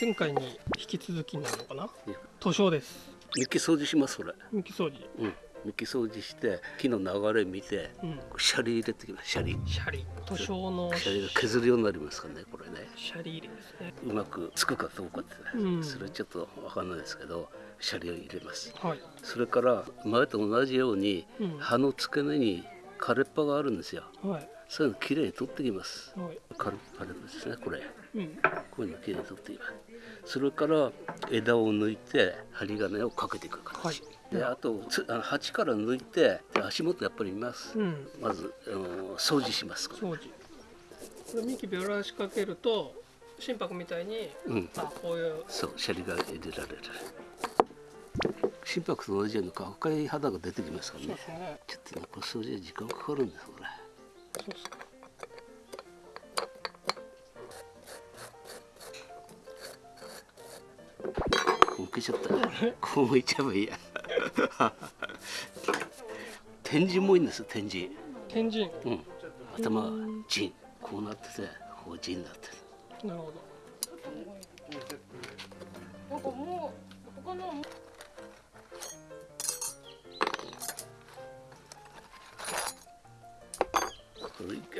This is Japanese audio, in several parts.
前回に引き続きになるのかな？うん。図書です。幹掃除しますこれ。幹掃除。うん。幹掃除して木の流れ見てうん。シャリ入れてきますシャリ。シャリ。図書のシャリ。が削るようになりますからねこれね。シャリ入れですね。うまくつくかどうかってね、うん。それはちょっとわかんないですけどシャリを入れます。はい。それから前と同じようにうん。葉の付け根に枯れっぱがあるんですよ。はいそういうのきれいに取ってきます。はい。枯れ枯れっぱですねこれ。うん。こういうのきれいに取ってきます。それから枝を抜いて針金をかけていく形、はい。であとつあの鉢から抜いてで足元やっぱり見ます、うん。まずあの掃除します。掃除。これ幹べらしかけると心拍みたいにうん。あこういう。そうシャリが入れられる。心拍と同じように赤い肌が出てきますからね。ね。ちょっとねこれ掃除に時間かかるんですこれそうっすか向けちゃった。こう向いちゃえばいいや。天神もいいんです天神。天神。うん。頭が陣。こうなっててこう陣になってるなるほど。なんかもう他の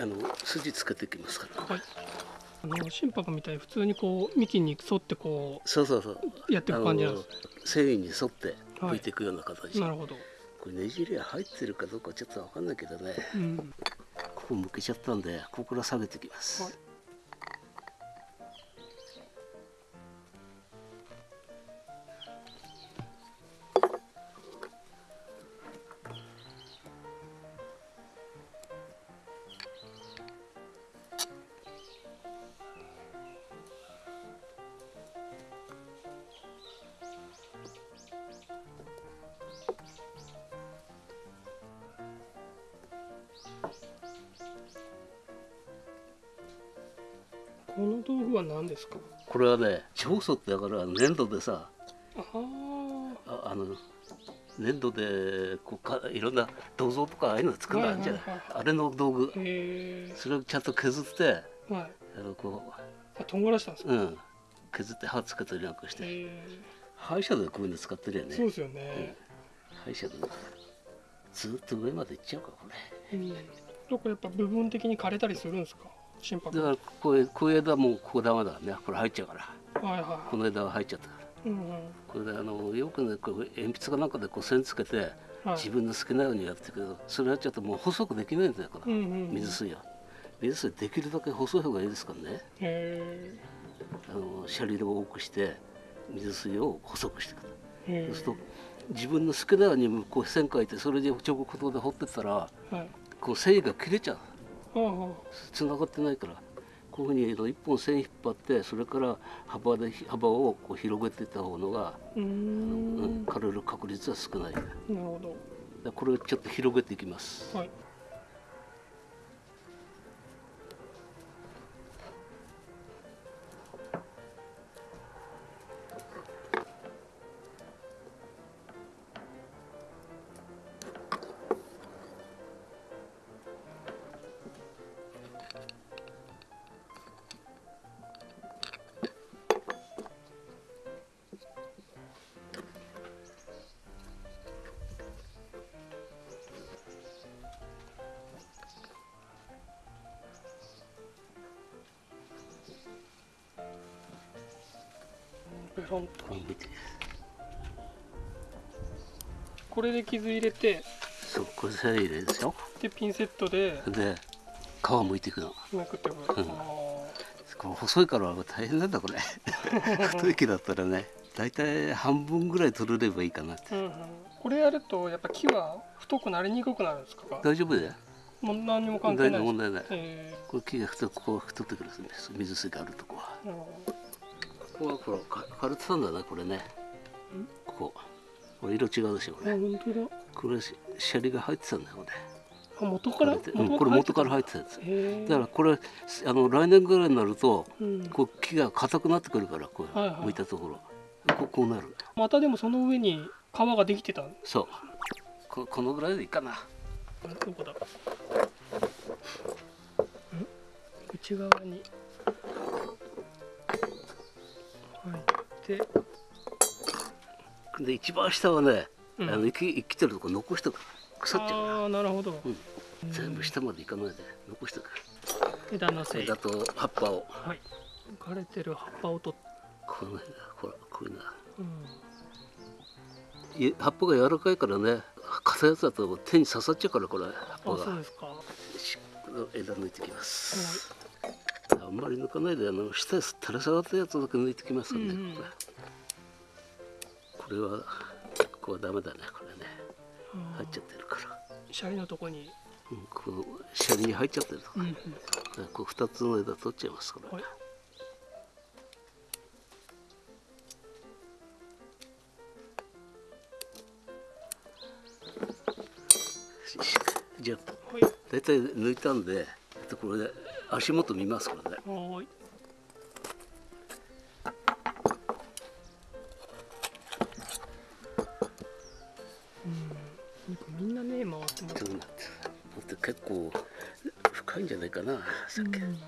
あの筋つけてきますから。はい。あの心拍みたいに普通にこう幹に沿ってこそうそうそう。うやっていく感じなんで繊維に沿って拭いていくような形、すなるほど。これねじりは入ってるかどうかちょっとわかんないけどね。うん。ここ向けちゃったんでここから下げていきます、はいこの道具は何ですか？これはね長素ってだから粘土でさああああの粘土でこうかいろんな銅像とかああいうの作るのあるじゃない、あれの道具。へそれをちゃんと削ってえはい。あのこあとんがらしたんですか、う、うん、削って刃つけたりなんかして。歯医者でこういうの使ってるよね。そうですよね、歯医者でずっと上まで行っちゃうかこれ。うん、どこやっぱ部分的に枯れたりするんですか？心拍。だからこういうこういう枝もここダメだね。これ入っちゃうから。はいはこの枝が入っちゃった。からいうんうん。これであのよくねこう鉛筆かなんかでこう線つけてはい。自分の好きなようにやってる。けどそれやっちゃうともう細くできないんだよこれ。うんうんうん。水水は。水水できるだけ細い方がいいですからね。へあのシャリを多くして水水を細くしていくそうすると自分の好きなようにこう線描いてそれで直角で彫ってったらえはい。こう繊維が切れちゃうつながってないからこういうふうに一本線引っ張ってそれから幅で幅をこう広げていった方のが、枯れる確率は少ない。でなるほど。これをちょっと広げていきます。はいペロンとこれで傷入れてそうこれ線入れですよ。でピンセットでで皮むいていくの。めくって。くる、うん。あこれ細いから大変なんだこれ。太い木だったらね。大体半分ぐらい取れればいいかなって。ーうんうん、これやるとやっぱ木は太くなりにくくなるんですか？大丈夫だよ。もう何にも関係ない問題ないえこれ木が太くこう太ってくるんです水水があるとこは。ーなるほどここはほらか枯れてたんだねこれね。ここ。これ色違うでしょこあれ本当だ。これシシャリが入ってたんだよこれあ元から？枯れてうんこれ元から入ってたやつ。だからこれあの来年ぐらいになるとうん、こう木が硬くなってくるからこうはいはい。向いたところ。こうこうなるまたでもその上に皮ができてたん？そう。ここのぐらいでいいかな。どこだ？ん？内側にて。で一番下はね、うん。あの生き生きてるとこ残しとく。腐っちゃうから。ああなるほど、うん。全部下までいかないで残しとく。枝のせい。枝と葉っぱを。はい。枯れてる葉っぱを取っこの辺だほらこういうん。い葉っぱが柔らかいからね硬いやつだと手に刺さっちゃうからこれ葉っあぱが。そうですか。はしこの枝抜いてきます。あんまり抜かないであの下に垂れ下がったやつだけ抜いてきますね、うんうん。これ。これはここはダメだねこれね。い入っちゃってるから、シャリのとこに。うん、このシャリに入っちゃってるとうんうん。こう二つの枝取っちゃいますこれ、はい。じゃあはい。大体抜いたんでこれで足元見ますからね。はーい。うん。みんなね回ってます。ちょってだって結構深いんじゃないかなさっき、うん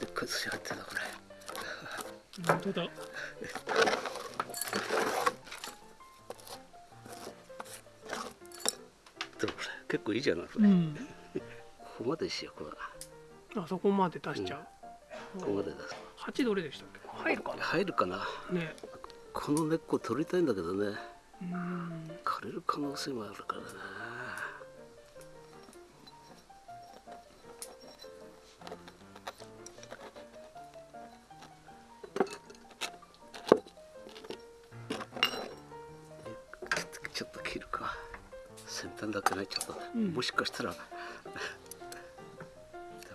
でっかい寿司入ってたこれ。本当だ こいいじゃないこれ、うん。ここまでしようこれあそこまで出しちゃう、ここまで出す。八どれでしたっけ？入るか入るかな？なね。この根っこ取りたいんだけどね。うん。枯れる可能性もあるからなだけねちょっとね、うん。もしかしたら。ダ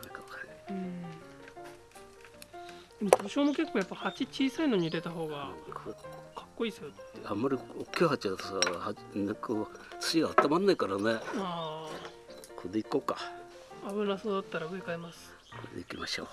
メかわかんない。うん。でも多少も結構やっぱ鉢小さいのに入れた方がこかっこいいですようあんまり大きい鉢だとさは根っこ土が温まんないからね。あこれでいこうか。あ危なそうだったら植え替えます。これでいきましょう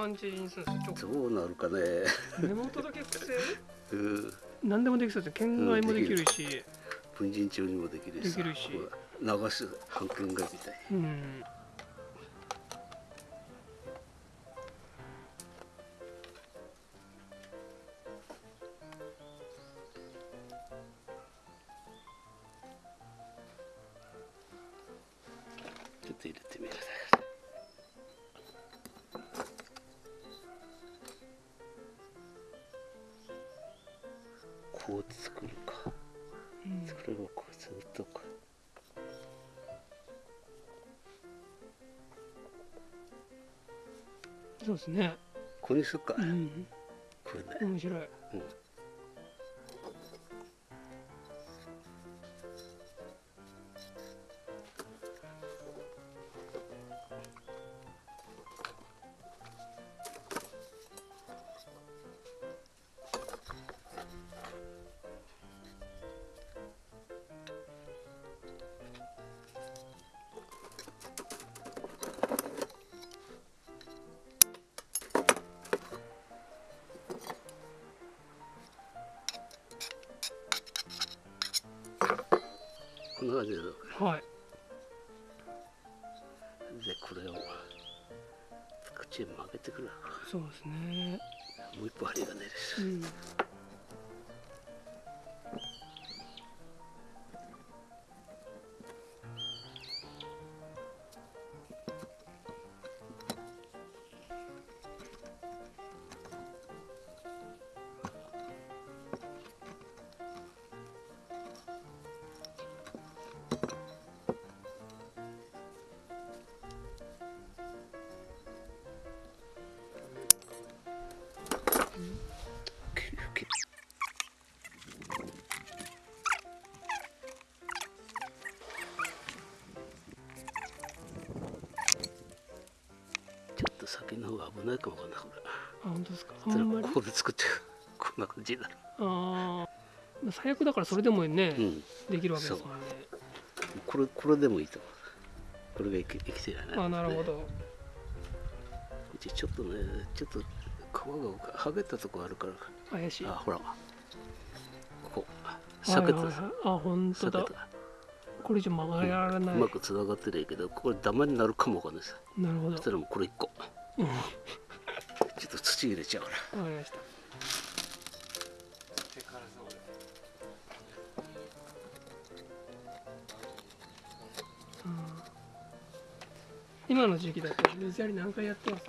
感じにするんですかちょどうなるかね。根元だけうん。何でもできそうですね県外もできるし。文人帳にもできるしさ。できるし。流す半券外みたい。うんこう作るか。うん。作ればこうずっとか。そうですね。ここにするか、うん。これね、面白い。うんはい。でこれをこっちへ曲げてくるそうですね。もう一歩針が出るしうん先の方が危ないかもわかんない。これあ本当ですか。あんまり。ここで作ってこんな感じにな。るああ最悪だからそれでもね、うん。できるわけですもんね。これこれでもいいと思うこれが生き生きてるよねあなるほねど、うちちょっとねちょっと皮が剥げたとこあるから。怪しい。あほら。ここ。裂けたはいはい。はいあ本当だ。これ以上曲がらない、うまくつながってるけどこれダマになるかもわかんないです。なるほど。そしたらもうこれ一個うんちょっと土入れちゃうからわかりました。うん。今の時期だと水やり何回やってます？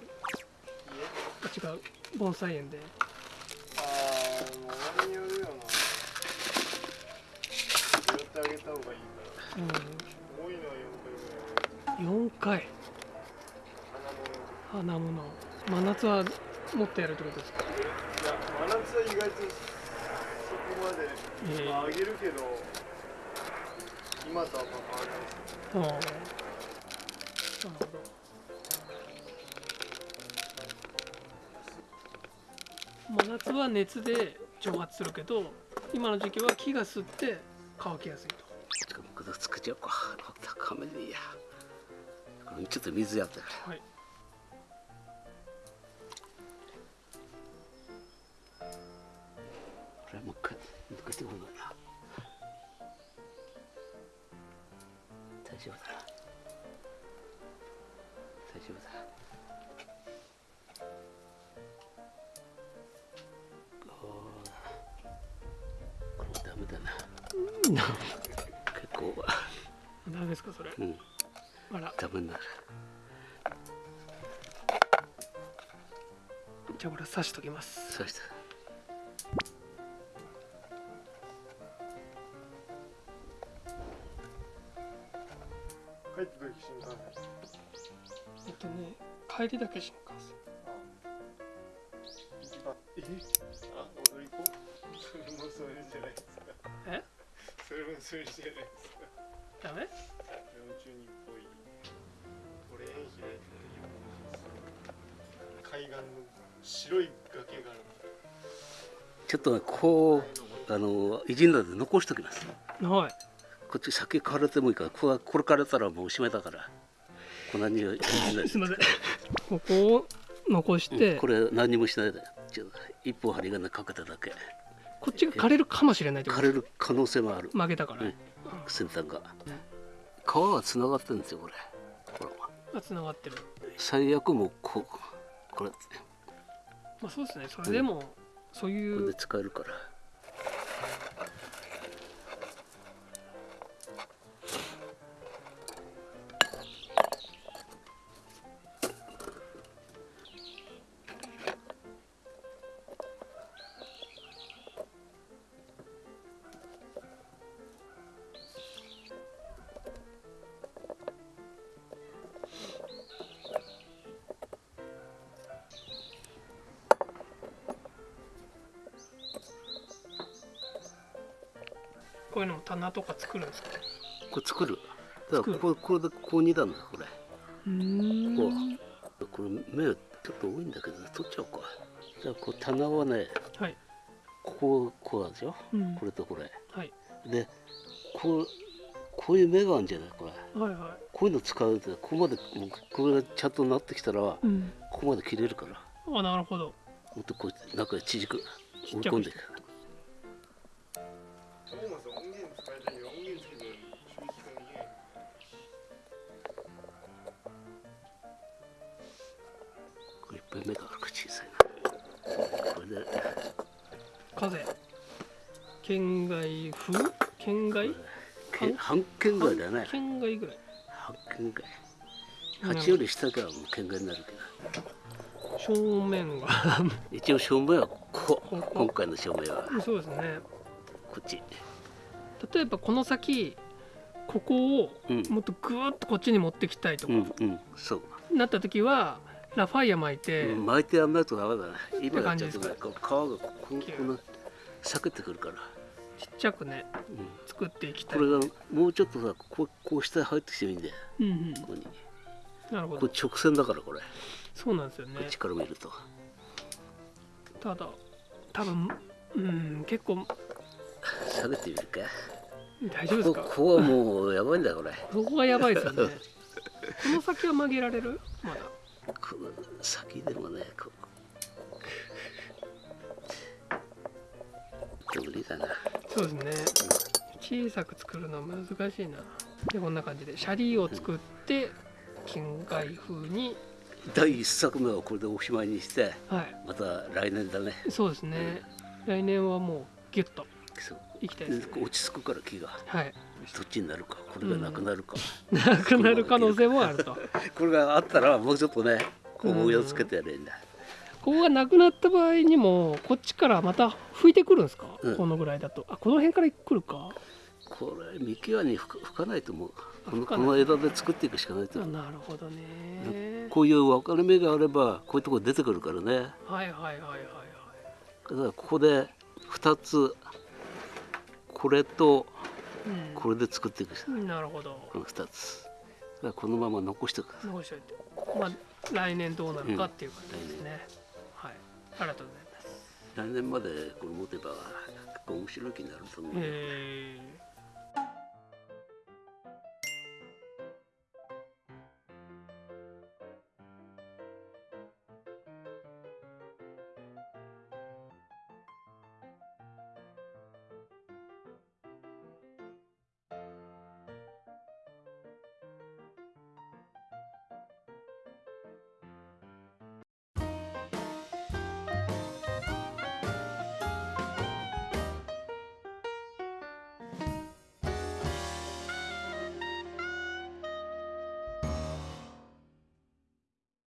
あ違う。盆栽園で。ああもう俺によるよな。拾ってあげた方がいいから。う多いのは4回ぐらいん4回花物真夏はもっとやるってことですか？いや真夏は意外とそこまで、ええ。まあ、あげるけど今とはあんま変わらないです。なるほど。真夏は熱で蒸発するけど今の時期は木が吸って乾きやすいと。ちょっとこれ作っちゃおうか高めでいいやこれちょっと水やったから。はいこれもう一回抜かしてこないな。大丈夫だな。大丈夫だ。これダメだな。結構ダメですかそれ。うん。あらダメにな。るじゃあこれ刺しときます。そして帰ってた時新幹線えっとね帰りだけ新幹線一番えあ踊り子それもそれじゃないですかえそれもそれじゃないですかダメ幼虫にっぽいオレンジで海岸の白い崖があるちょっとねこうあのいじんだで残しときます。はい。こっち先枯れてもいいからこれこれ枯れたらもうおしまいだから。こんなに すいません。ここを残して、これ何にもしないで。ちょっと一本針金かけただけ。こっちが枯れるかもしれない枯れる可能性もある。負けたから、うん。先端が。皮がつながってるんですよこれ。ほらあ繋がってる。最悪もうこうこれ。まあそうですね。それでも、そういこれうで使えるからこういうのも棚とか作るんですかこれ作る？だからこれこれでこう二段だこれ。うーこうこれ目ちょっと多いんだけど取っちゃおうか。じゃあこう棚はねはい、こここうなんですよ。うん。これとこれ。はい、でこうこういう目があるんじゃない？これ。はいはこういうの使うとここまでこれがちゃんとなってきたらこい、うん、こまで切れるから。あなるほど。もっとこうやって中に縮く追い込んでいくで。風。県外風？県外？け半径ぐらいだね。県外ぐらい。半径ぐらい8より下からもう圏外になるけど。正面が。一応正面はこ今回の正面は。そうですね。こっち。例えばこの先ここをうん。もっとぐーっとこっちに持ってきたいとか、うんうん。そう。なった時はラファイア巻いて、うん巻いてやんないとダメだね今やっちゃうとね皮がこここの裂けてくるから、ちっちゃくねうん、作っていきたい。これがもうちょっとさこうこう下に入ってきてもいいんだよ。うんうん。ここに。なるほど。これ直線だからこれ。そうなんですよね。こっちから見ると。ただ多分うん結構。下げてみるか。大丈夫ですか？こここはもうやばいんだこれ。そこがやばいですよね。この先は曲げられる？まだこの先でもねここ無理だなそうですね小さく作るのは難しいなでこんな感じでシャリを作って近海風に第一作目はこれでおしまいにしてはいまた来年だねそうですね来年はもうギュッとそういきたいですね。落ち着くから木が。はい。どっちになるかこれがなくなるか、なくなる可能性もあると。これがあったらもうちょっとねこう模様つけてやれんだ、ここがなくなった場合にもこっちからまた吹いてくるんですか、うん。このぐらいだと。あこの辺から来るか。これ幹輪に吹かないと思う。このこの枝で作っていくしかないと。あ思うなるほどね。こういう分かれ目があればこういうとこ出てくるからね。はいはいはいはいはい。だからここで2つこれとこれで作っていくん、なるほど。この2つ。このまま残しておく。残しておいて。まあ来年どうなるかっていう感じですね、はい。ありがとうございます。来年までこれ持てば結構面白い気になると思う、へえ